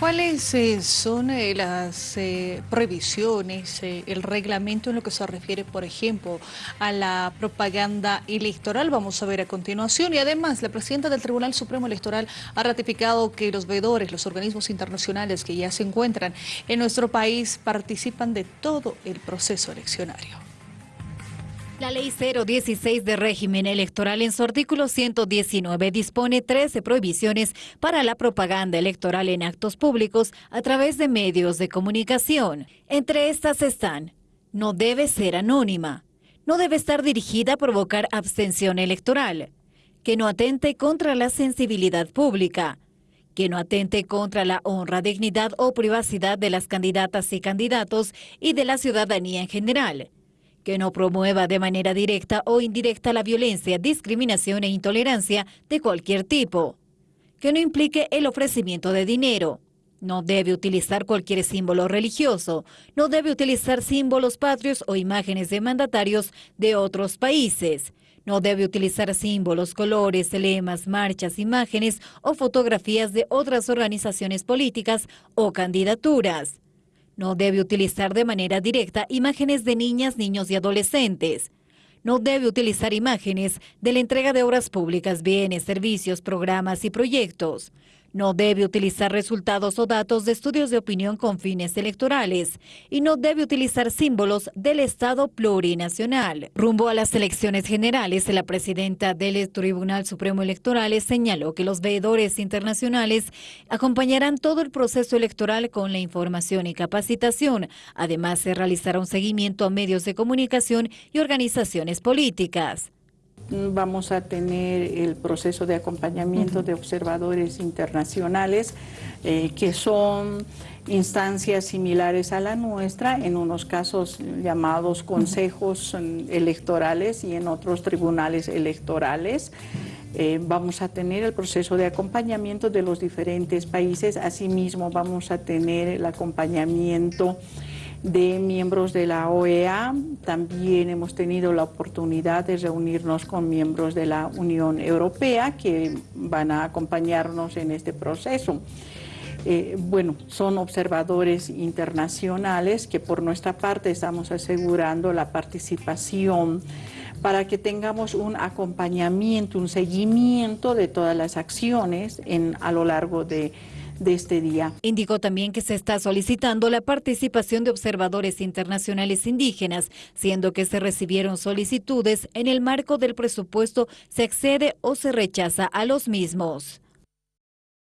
¿Cuáles eh, son eh, las eh, previsiones, el reglamento en lo que se refiere, por ejemplo, a la propaganda electoral? Vamos a ver a continuación. Y además, la presidenta del Tribunal Supremo Electoral ha ratificado que los veedores, los organismos internacionales que ya se encuentran en nuestro país, participan de todo el proceso eleccionario. La Ley 016 de régimen electoral en su artículo 119 dispone 13 prohibiciones para la propaganda electoral en actos públicos a través de medios de comunicación. Entre estas están, no debe ser anónima, no debe estar dirigida a provocar abstención electoral, que no atente contra la sensibilidad pública, que no atente contra la honra, dignidad o privacidad de las candidatas y candidatos y de la ciudadanía en general, que no promueva de manera directa o indirecta la violencia, discriminación e intolerancia de cualquier tipo, que no implique el ofrecimiento de dinero, no debe utilizar cualquier símbolo religioso, no debe utilizar símbolos patrios o imágenes de mandatarios de otros países, no debe utilizar símbolos, colores, lemas, marchas, imágenes o fotografías de otras organizaciones políticas o candidaturas no debe utilizar de manera directa imágenes de niñas, niños y adolescentes. No debe utilizar imágenes de la entrega de obras públicas, bienes, servicios, programas y proyectos. No debe utilizar resultados o datos de estudios de opinión con fines electorales y no debe utilizar símbolos del Estado plurinacional. Rumbo a las elecciones generales, la presidenta del Tribunal Supremo Electoral señaló que los veedores internacionales acompañarán todo el proceso electoral con la información y capacitación. Además, se realizará un seguimiento a medios de comunicación y organizaciones políticas vamos a tener el proceso de acompañamiento de observadores internacionales eh, que son instancias similares a la nuestra, en unos casos llamados consejos electorales y en otros tribunales electorales. Eh, vamos a tener el proceso de acompañamiento de los diferentes países, asimismo vamos a tener el acompañamiento de miembros de la OEA. También hemos tenido la oportunidad de reunirnos con miembros de la Unión Europea que van a acompañarnos en este proceso. Eh, bueno, son observadores internacionales que por nuestra parte estamos asegurando la participación para que tengamos un acompañamiento, un seguimiento de todas las acciones en, a lo largo de de este día. Indicó también que se está solicitando la participación de observadores internacionales indígenas, siendo que se recibieron solicitudes en el marco del presupuesto, se accede o se rechaza a los mismos.